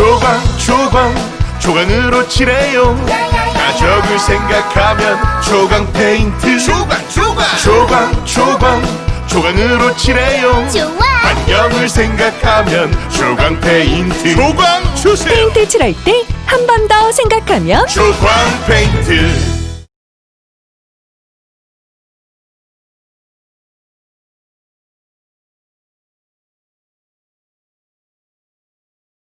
조광 조광 조광으로 칠해요. 가족을 생각하면 조광 페인트. 조광 조광. 조광 조광 조광으로 칠해요. 좋아. 환경을 생각하면 조광 페인트. 조광 주세요. 페인트 칠할 때 한 번 더 생각하면 조광 페인트.